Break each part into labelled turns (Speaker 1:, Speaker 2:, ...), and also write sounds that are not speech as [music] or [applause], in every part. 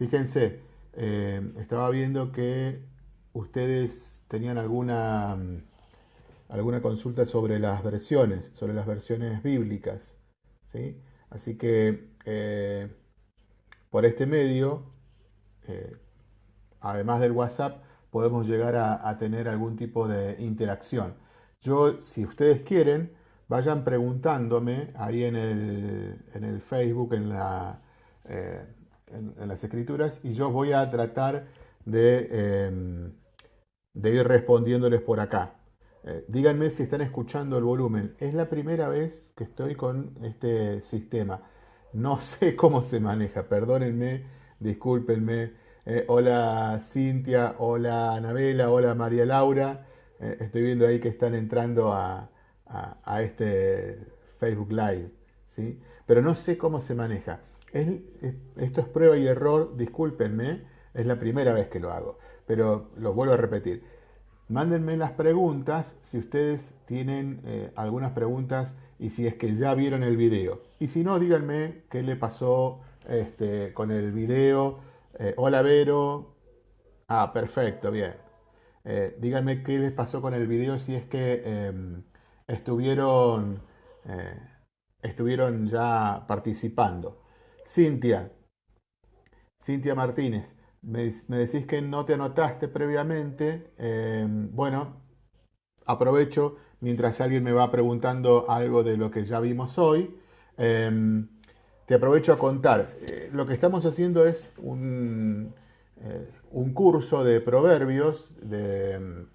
Speaker 1: Fíjense, eh, estaba viendo que ustedes tenían alguna, mm, alguna consulta sobre las versiones, sobre las versiones bíblicas. ¿sí? Así que eh, por este medio, eh, además del WhatsApp, podemos llegar a, tener algún tipo de interacción. Yo, si ustedes quieren, vayan preguntándome ahí en el, Facebook, en, la, en, las escrituras, y yo voy a tratar de, em, de ir respondiéndoles por acá. Eh, díganme si están escuchando el volumen. Es la primera vez que estoy con este sistema. No [laughs] sé cómo se maneja, perdónenme, discúlpenme. Eh, hola Cintia, hola Anabela, hola María Laura. Eh, estoy viendo ahí que están entrando a, este Facebook Live. ¿sí? Pero no sé cómo se maneja. Esto es prueba y error, discúlpenme, es la primera vez que lo hago. Pero lo vuelvo a repetir. Mándenme las preguntas si ustedes tienen eh, algunas preguntas y si es que ya vieron el video. Y si no, díganme qué le pasó este, con el video. Eh, hola Vero. Ah, perfecto, bien. Eh, díganme qué les pasó con el video si es que em, estuvieron, estuvieron ya participando. Cintia. Cintia Martínez. Me, decís que no te anotaste previamente. Em, bueno, aprovecho mientras alguien me va preguntando algo de lo que ya vimos hoy. Em, te aprovecho a contar. Eh, lo que estamos haciendo es un, eh, un curso de proverbios, de, em,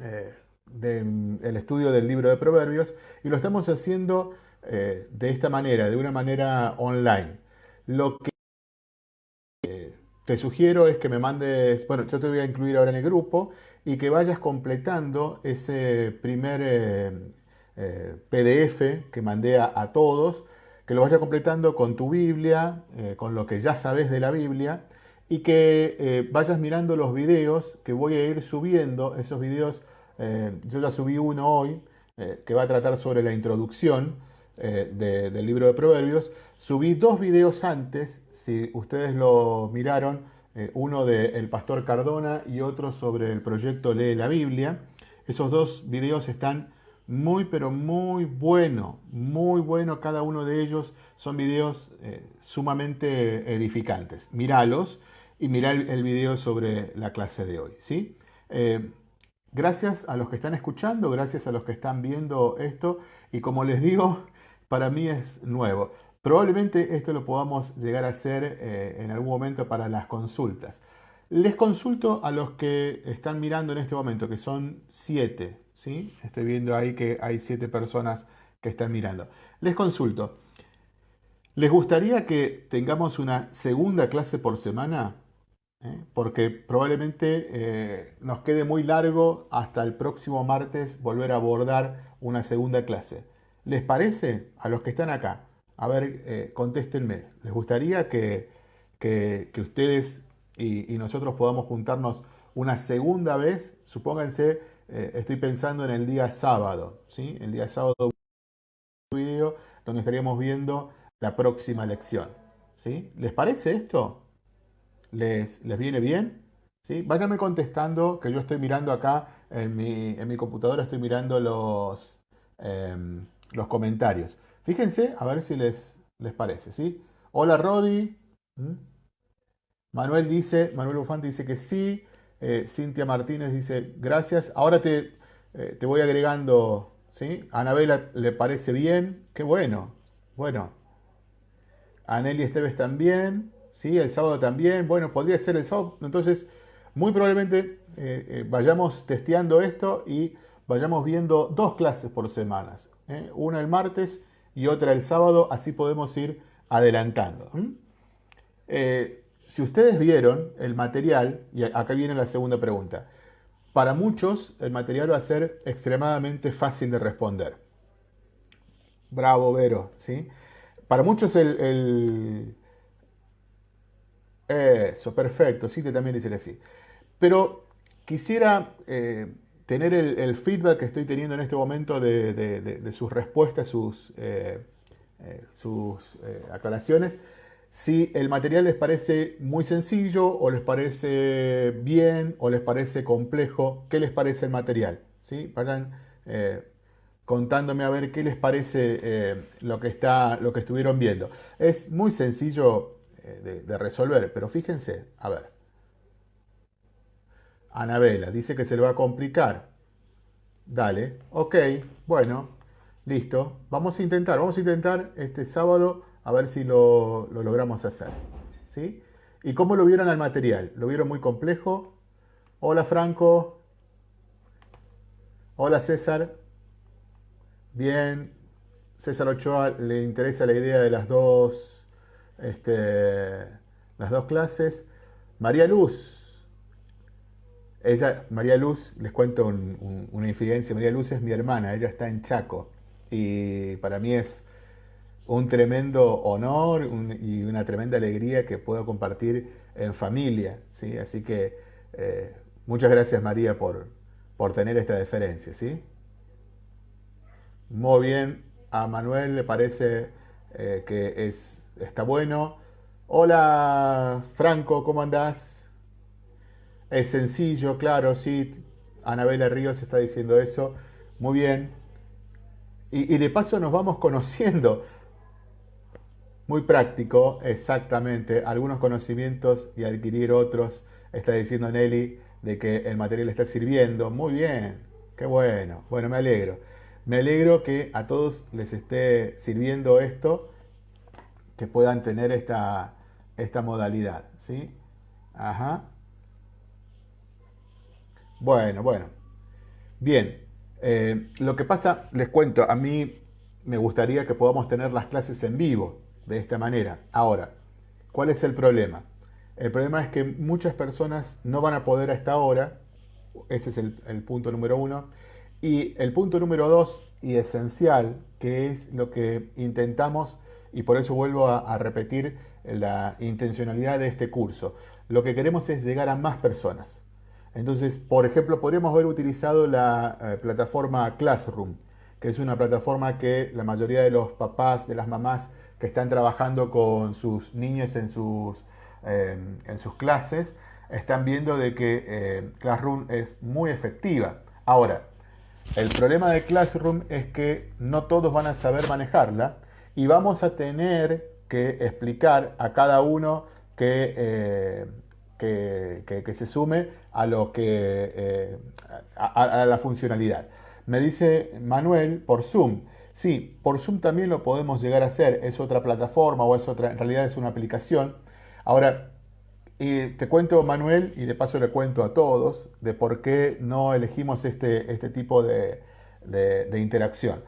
Speaker 1: eh, el estudio del libro de proverbios, y lo estamos haciendo de esta manera, de una manera online. Lo que te sugiero es que me mandes, bueno, yo te voy a incluir ahora en el grupo y que vayas completando ese primer eh, eh, PDF que mandé a, todos, que lo vayas completando con tu Biblia, eh, con lo que ya sabes de la Biblia y que vayas mirando los videos que voy a ir subiendo, esos videos, yo ya subí uno hoy que va a tratar sobre la introducción del libro de Proverbios, subí dos videos antes si ustedes lo miraron, eh, uno del pastor Cardona y otro sobre el proyecto Lee la Biblia. Esos dos videos están muy, pero muy bueno, muy bueno cada uno de ellos. Son videos eh, sumamente edificantes. Míralos y mirá el, video sobre la clase de hoy. ¿sí? Eh, gracias a los que están escuchando, gracias a los que están viendo esto y como les digo, para mí es nuevo. Probablemente esto lo podamos llegar a hacer eh, en algún momento para las consultas. Les consulto a los que están mirando en este momento, que son siete. ¿sí? Estoy viendo ahí que hay siete personas que están mirando. Les consulto. ¿Les gustaría que tengamos una segunda clase por semana? ¿Eh? Porque probablemente eh, nos quede muy largo hasta el próximo martes volver a abordar una segunda clase. ¿Les parece a los que están acá? A ver, eh, contéstenme. ¿Les gustaría que, ustedes y, nosotros podamos juntarnos una segunda vez? Supónganse, eh, estoy pensando en el día sábado, ¿sí? El día sábado video donde estaríamos viendo la próxima lección, ¿sí? ¿Les parece esto? ¿Les, les viene bien? ¿Sí? Váyanme contestando, que yo estoy mirando acá en mi, computadora, estoy mirando los, em, los comentarios. Fíjense, a ver si les, les parece, ¿sí? Hola Rodi. ¿Mm? Manuel dice, Manuel Bufante dice que sí. Eh, Cintia Martínez dice gracias. Ahora te, eh, te voy agregando, ¿sí? Anabela le parece bien. Qué bueno. Bueno. Aneli Esteves también. ¿Sí? El sábado también. Bueno, podría ser el sábado. Entonces, muy probablemente eh, vayamos testeando esto y vayamos viendo dos clases por semanas. Una el martes y otra el sábado, así podemos ir adelantando. Eh, si ustedes vieron el material, y acá viene la segunda pregunta, para muchos el material va a ser extremadamente fácil de responder. Bravo, Vero, ¿sí? Para muchos el... Eso, perfecto, sí, te también dice que sí. Pero quisiera eh, tener el, feedback que estoy teniendo en este momento de, sus respuestas, sus, eh, eh, sus eh, aclaraciones. si el material les parece muy sencillo o les parece bien o les parece complejo, ¿qué les parece el material? ¿Sí? Vayan eh, contándome a ver qué les parece lo, que está, lo que estuvieron viendo. Es muy sencillo de, resolver, pero fíjense, a ver. Anabela dice que se le va a complicar. Dale, ok, bueno, listo. Vamos a intentar, vamos a intentar este sábado a ver si lo, logramos hacer. ¿sí? ¿Y cómo lo vieron al material? ¿Lo vieron muy complejo? Hola Franco. Hola César. Bien. César Ochoa le interesa la idea de las dos, este, las dos clases. María Luz. Ella, María Luz, les cuento una infidencia. María Luz es mi hermana, ella está en Chaco. Y para mí es un tremendo honor y una tremenda alegría que puedo compartir en familia. ¿sí? Así que eh, muchas gracias María por, por tener esta deferencia. ¿sí? Muy bien, a Manuel le parece eh, que es, está bueno. Hola Franco, ¿cómo andás? Es sencillo, claro, sí. Anabela Ríos está diciendo eso. Muy bien. y de paso nos vamos [laughs] conociendo. Muy práctico, exactamente. Algunos conocimientos y adquirir otros. Está diciendo Nelly de que el material está sirviendo. Muy bien, qué bueno. Bueno, me alegro. Me alegro que a todos les esté sirviendo esto, que puedan tener esta, esta modalidad. ¿sí? Ajá. Bueno, bueno. Bien. Eh, lo que pasa, les cuento, a mí me gustaría que podamos tener las clases en vivo de esta manera. Ahora, ¿cuál es el problema? El problema es que muchas personas no van a poder a esta hora, ese es el, punto número uno, y el punto número dos y esencial, que es lo que intentamos, y por eso vuelvo a, repetir la intencionalidad de este curso, lo que queremos es llegar a más personas. Entonces, por ejemplo, podríamos haber utilizado la eh, plataforma Classroom, que es una plataforma que la mayoría de los papás, de las mamás, que están trabajando con sus niños en sus, eh, en sus clases, están viendo de que eh, Classroom es muy efectiva. Ahora, el problema de Classroom es que no todos van a saber manejarla y vamos a tener que explicar a cada uno que, eh, que, se sume a, lo que, a la funcionalidad. Me dice Manuel por Zoom, Sí, por Zoom también lo podemos llegar a hacer, es otra plataforma o es otra, en realidad es una aplicación. Ahora, te cuento, Manuel, y de paso le cuento a todos, de por qué no elegimos este, este tipo de, interacción.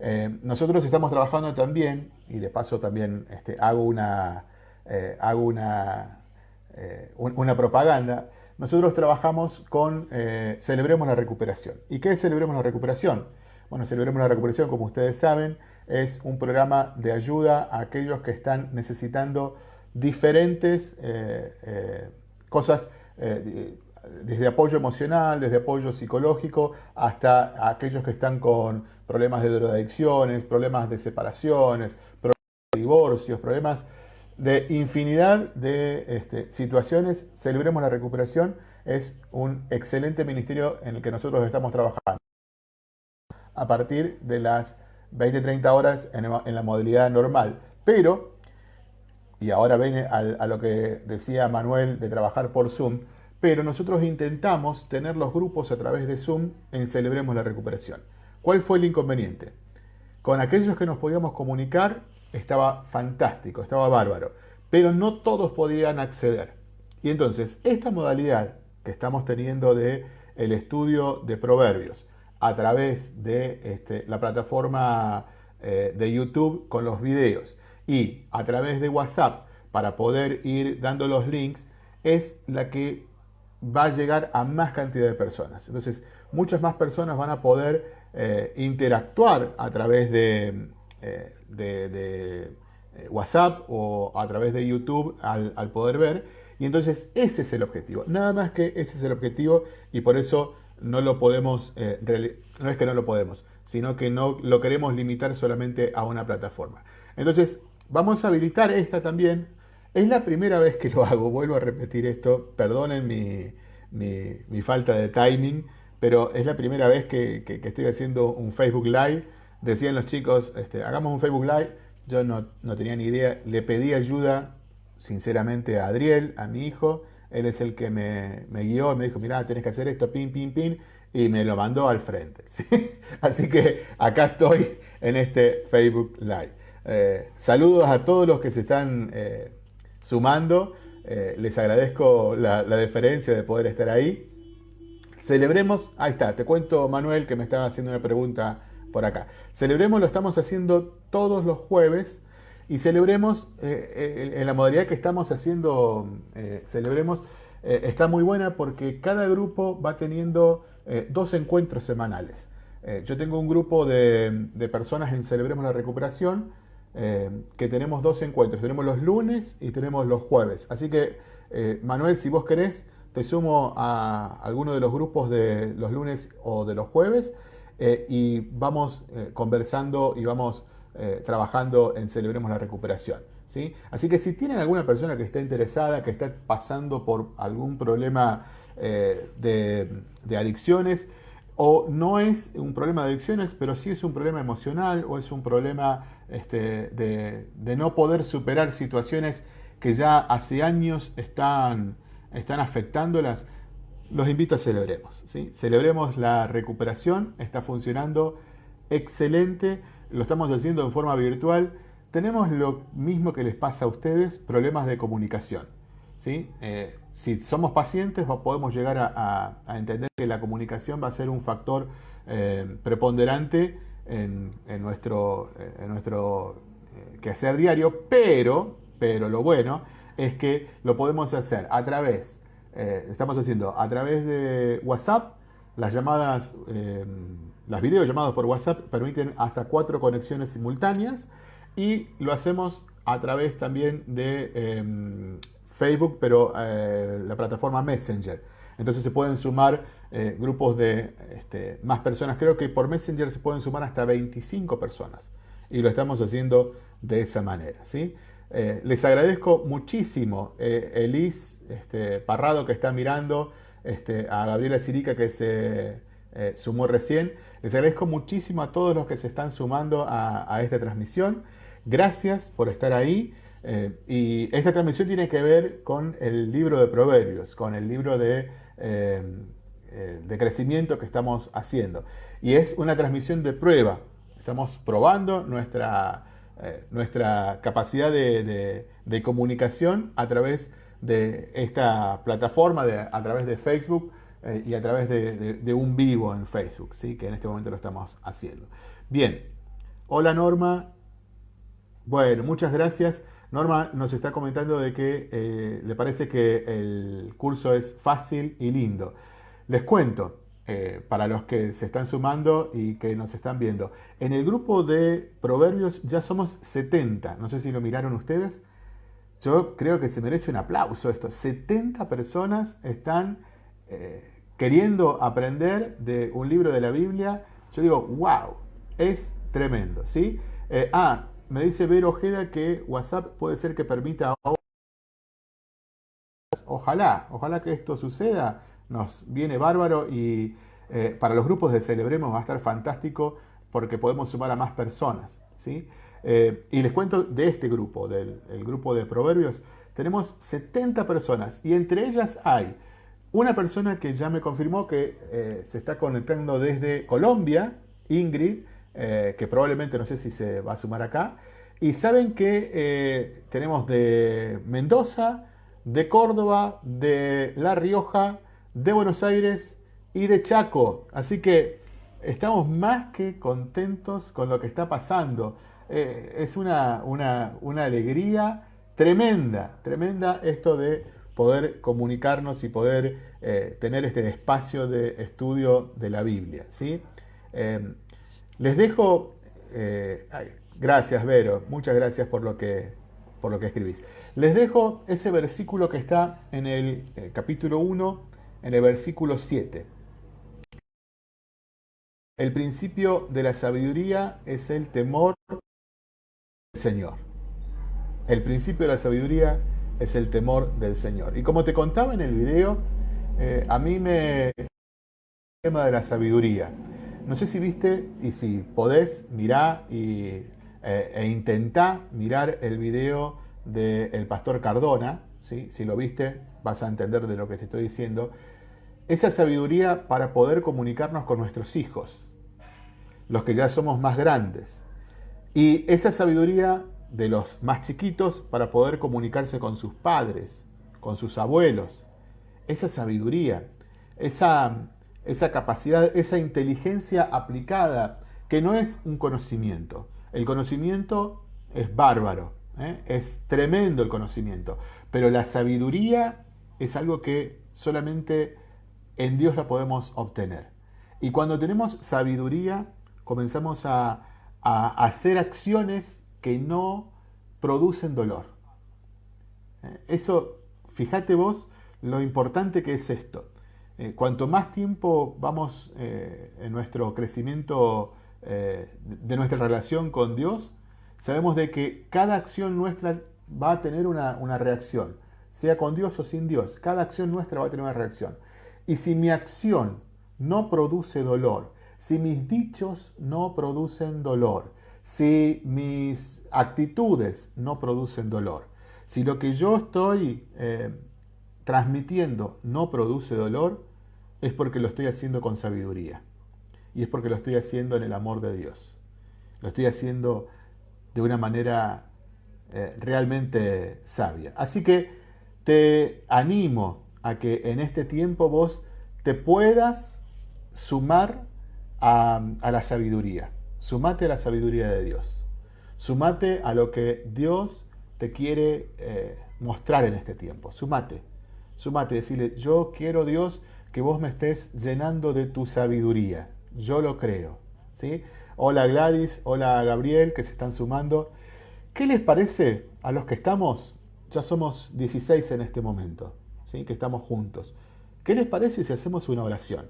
Speaker 1: Eh, nosotros estamos trabajando también, y de paso también este, hago una, eh, hago una, eh, una propaganda, nosotros trabajamos con Celebremos la Recuperación. ¿Y qué es Celebremos la Recuperación? Bueno, Celebremos la Recuperación, como ustedes saben, es un programa de ayuda a aquellos que están necesitando diferentes eh, eh, cosas, eh, desde apoyo emocional, desde apoyo psicológico, hasta aquellos que están con problemas de drogadicciones, problemas de separaciones, problemas de divorcios, problemas de infinidad de este, situaciones. Celebremos la Recuperación es un excelente ministerio en el que nosotros estamos trabajando a partir de las 20-30 horas en, la modalidad normal. Pero, y ahora viene a, lo que decía Manuel de trabajar por Zoom, pero nosotros intentamos tener los grupos a través de Zoom en Celebremos la Recuperación. ¿Cuál fue el inconveniente? Con aquellos que nos podíamos comunicar estaba fantástico, estaba bárbaro, pero no todos podían acceder. Y entonces, esta modalidad que estamos teniendo de el estudio de proverbios, a través de este, la plataforma eh, de YouTube con los videos y a través de WhatsApp para poder ir dando los links es la que va a llegar a más cantidad de personas. Entonces, muchas más personas van a poder eh, interactuar a través de, eh, de, WhatsApp o a través de YouTube al, poder ver. Y entonces ese es el objetivo. Nada más que ese es el objetivo y por eso no lo podemos, eh, no es que no lo podemos, sino que no lo queremos limitar solamente a una plataforma. Entonces, vamos a habilitar esta también Es la primera vez que lo hago, vuelvo a repetir esto, perdonen mi, falta de timing, pero es la primera vez que, estoy haciendo un Facebook Live. Decían los chicos, este, hagamos un Facebook Live, yo no, tenía ni idea, le pedí ayuda sinceramente a Adriel, a mi hijo, él es el que me, me guió, me dijo, mira, tenés que hacer esto, pin, pin, pin, y me lo mandó al frente. [laughs] Así que acá estoy en este Facebook Live. Eh, saludos a todos los que se están eh, sumando. Eh, les agradezco la, deferencia de poder estar ahí. Celebremos, ahí está, te cuento Manuel que me estaba haciendo una pregunta por acá. Celebremos lo estamos haciendo todos los jueves y celebremos en la modalidad que estamos haciendo, celebremos, está muy buena porque cada grupo va teniendo dos encuentros semanales. yo tengo un grupo de, personas en Celebremos la Recuperación eh, que tenemos dos encuentros. Tenemos los lunes y tenemos los jueves. Así que, eh, Manuel, si vos querés, te sumo a alguno de los grupos de los lunes o de los jueves eh, y vamos conversando y vamos trabajando en Celebremos la Recuperación. ¿sí? Así que si tienen alguna persona que esté interesada, que esté pasando por algún problema de, de adicciones, o no es un problema de adicciones, pero sí es un problema emocional o es un problema este, de, no poder superar situaciones que ya hace años están, están afectándolas, los invito a celebremos. Celebremos la recuperación, está funcionando excelente, lo estamos haciendo en forma virtual. Tenemos lo mismo que les pasa a ustedes, problemas de comunicación. Eh, si somos pacientes podemos llegar a, entender que la comunicación va a ser un factor eh, preponderante en, nuestro, en nuestro eh, quehacer diario, pero, pero lo bueno es que lo podemos hacer a través, eh, estamos haciendo a través de WhatsApp, las llamadas, las videollamadas por WhatsApp permiten hasta cuatro conexiones simultáneas y lo hacemos a través también de em, Facebook, pero eh, la plataforma Messenger. Entonces se pueden sumar eh, grupos de este, más personas. Creo que por Messenger se pueden sumar hasta 25 personas. Y lo estamos haciendo de esa manera. ¿sí? Eh, les agradezco muchísimo Elis este, Parrado que está mirando, este, a Gabriela Sirica que se sumó recién. Les agradezco muchísimo a todos los que se están sumando a, esta transmisión. Gracias por estar ahí. Eh, y esta transmisión tiene que ver con el libro de Proverbios, con el libro eh, eh, de crecimiento que estamos haciendo. Y es una transmisión de prueba. Estamos probando nuestra, nuestra capacidad de, comunicación a través de esta plataforma, a través de Facebook y a través de, un vivo en Facebook, ¿sí? que en este momento lo estamos haciendo. Bien, hola Norma. Bueno, muchas gracias. Norma nos está comentando de que eh, le parece que el curso es fácil y lindo. Les cuento, eh, para los que se están sumando y que nos están viendo, en el grupo de proverbios ya somos 70, no sé si lo miraron ustedes, yo creo que se merece un aplauso esto, 70 personas están eh, queriendo aprender de un libro de la Biblia, yo digo, wow, es tremendo, ¿sí? ah, me dice Vero Ojeda que WhatsApp puede ser que permita... Ojalá, ojalá que esto suceda. Nos viene bárbaro y eh, para los grupos de Celebremos va a estar fantástico porque podemos sumar a más personas. ¿sí? Eh, y les cuento de este grupo, del grupo de Proverbios. Tenemos 70 personas y entre ellas hay una persona que ya me confirmó que eh, se está conectando desde Colombia, Ingrid, que probablemente no sé si se va a sumar acá. Y saben que tenemos de Mendoza, de Córdoba, de La Rioja, de Buenos Aires y de Chaco. Así que estamos más que contentos con lo que está pasando. Eh, es una, una, alegría tremenda, tremenda esto de poder comunicarnos y poder tener este espacio de estudio de la Biblia. ¿sí? Les dejo, eh, gracias Vero, muchas gracias por lo, que, por lo que escribís. Les dejo ese versículo que está en el eh, capítulo 1, en el versículo 7. El principio de la sabiduría es el temor del Señor. El principio de la sabiduría es el temor del Señor. Y como te contaba en el video, eh, a mí me... el tema de la sabiduría. No sé si viste y si podés, mirá y, eh, e intentá mirar el video del pastor Cardona. ¿sí? Si lo viste, vas a entender de lo que te estoy diciendo. Esa sabiduría para poder comunicarnos con nuestros hijos, los que ya somos más grandes. Y esa sabiduría de los más chiquitos para poder comunicarse con sus padres, con sus abuelos. Esa sabiduría, esa, esa capacidad, esa inteligencia aplicada, que no es un conocimiento. El conocimiento es bárbaro, ¿eh? es tremendo el conocimiento, pero la sabiduría es algo que solamente en Dios la podemos obtener. Y cuando tenemos sabiduría, comenzamos a, a hacer acciones que no producen dolor. Eh, eso, fíjate vos lo importante que es esto. Eh, cuanto más tiempo vamos eh, en nuestro crecimiento de nuestra relación con Dios, sabemos de que cada acción nuestra va a tener una, una reacción, sea con Dios o sin Dios. Cada acción nuestra va a tener una reacción. Y si mi acción no produce dolor, si mis dichos no producen dolor, si mis actitudes no producen dolor, si lo que yo estoy eh, transmitiendo no produce dolor, es porque lo estoy haciendo con sabiduría. Y es porque lo estoy haciendo en el amor de Dios. Lo estoy haciendo de una manera eh, realmente sabia. Así que te animo a que en este tiempo vos te puedas sumar a la sabiduría. Sumate a la sabiduría de Dios. Sumate a lo que Dios te quiere eh, mostrar en este tiempo. Sumate. Sumate. Decirle, yo quiero Dios que vos me estés llenando de tu sabiduría. Yo lo creo. ¿sí? Hola Gladys, hola Gabriel, que se están sumando. ¿Qué les parece a los que estamos? Ya somos 16 en este momento, ¿sí? que estamos juntos. ¿Qué les parece si hacemos una oración?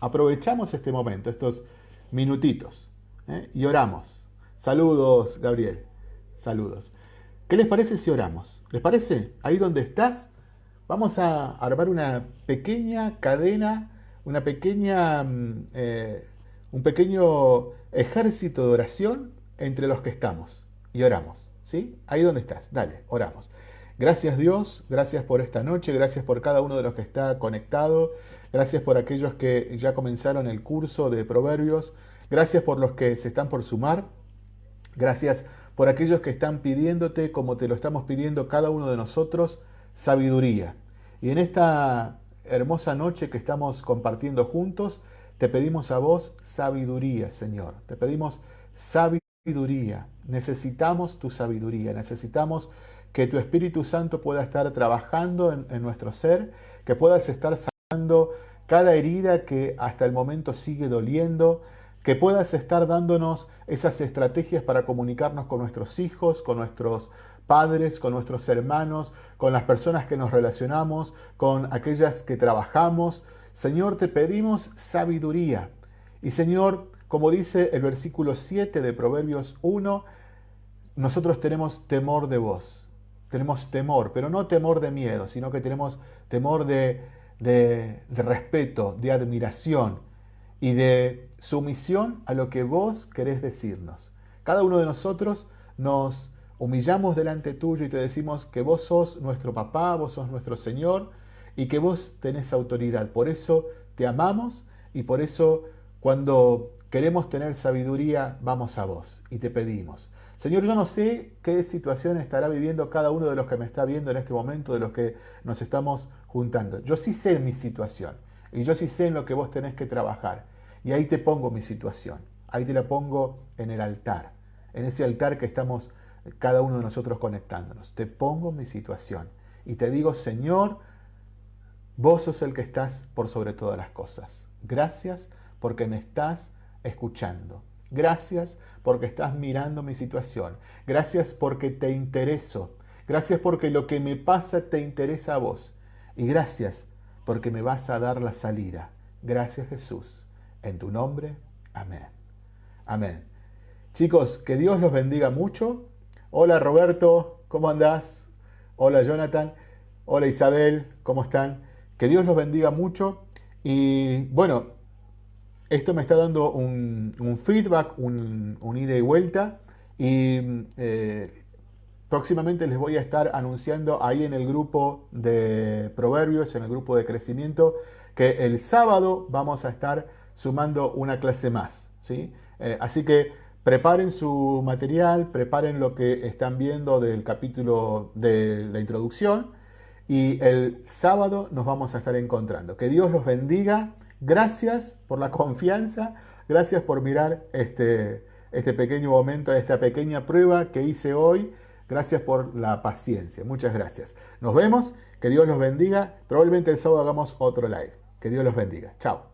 Speaker 1: Aprovechamos este momento, estos minutitos. ¿eh? y oramos. Saludos, Gabriel. Saludos. ¿Qué les parece si oramos? ¿Les parece? Ahí donde estás, vamos a armar una pequeña cadena, una pequeña, mm, eh, un pequeño ejército de oración entre los que estamos y oramos. ¿Sí? Ahí donde estás, dale, oramos. Gracias Dios, gracias por esta noche, gracias por cada uno de los que está conectado, gracias por aquellos que ya comenzaron el curso de Proverbios, Gracias por los que se están por sumar. Gracias por aquellos que están pidiéndote, como te lo estamos pidiendo cada uno de nosotros, sabiduría. Y en esta hermosa noche que estamos compartiendo juntos, te pedimos a vos sabiduría, Señor. Te pedimos sabiduría. Necesitamos tu sabiduría. Necesitamos que tu Espíritu Santo pueda estar trabajando en, nuestro ser, que puedas estar sanando cada herida que hasta el momento sigue doliendo, que puedas estar dándonos esas estrategias para comunicarnos con nuestros hijos, con nuestros padres, con nuestros hermanos, con las personas que nos relacionamos, con aquellas que trabajamos. Señor, te pedimos sabiduría. Y Señor, como dice el versículo 7 de Proverbios 1, nosotros tenemos temor de vos. Tenemos temor, pero no temor de miedo, sino que tenemos temor de, de, respeto, de admiración y de sumisión a lo que vos querés decirnos. Cada uno de nosotros nos humillamos delante tuyo y te decimos que vos sos nuestro papá, vos sos nuestro Señor y que vos tenés autoridad. Por eso te amamos y por eso cuando queremos tener sabiduría vamos a vos y te pedimos. Señor, yo no sé qué situación estará viviendo cada uno de los que me está viendo en este momento, de los que nos estamos juntando. Yo sí sé mi situación y yo sí sé en lo que vos tenés que trabajar. Y ahí te pongo mi situación, ahí te la pongo en el altar, en ese altar que estamos cada uno de nosotros conectándonos. Te pongo mi situación y te digo, Señor, vos sos el que estás por sobre todas las cosas. Gracias porque me estás escuchando. Gracias porque estás mirando mi situación. Gracias porque te intereso. Gracias porque lo que me pasa te interesa a vos. Y gracias porque me vas a dar la salida. Gracias Jesús. En tu nombre, amén. Amén. Chicos, que Dios los bendiga mucho. Hola Roberto, ¿cómo andás? Hola Jonathan. Hola Isabel. ¿Cómo están? Que Dios los bendiga mucho. Y bueno, esto me está dando un, feedback, un, ida y vuelta. Y eh, próximamente les voy a estar anunciando ahí en el grupo de proverbios, en el grupo de crecimiento, que el sábado vamos a estar sumando una clase más. ¿sí? Eh, así que preparen su material, preparen lo que están viendo del capítulo de la introducción y el sábado nos vamos a estar encontrando. Que Dios los bendiga. Gracias por la confianza, gracias por mirar este, este pequeño momento, esta pequeña prueba que hice hoy. Gracias por la paciencia. Muchas gracias. Nos vemos. Que Dios los bendiga. Probablemente el sábado hagamos otro live. Que Dios los bendiga. Chao.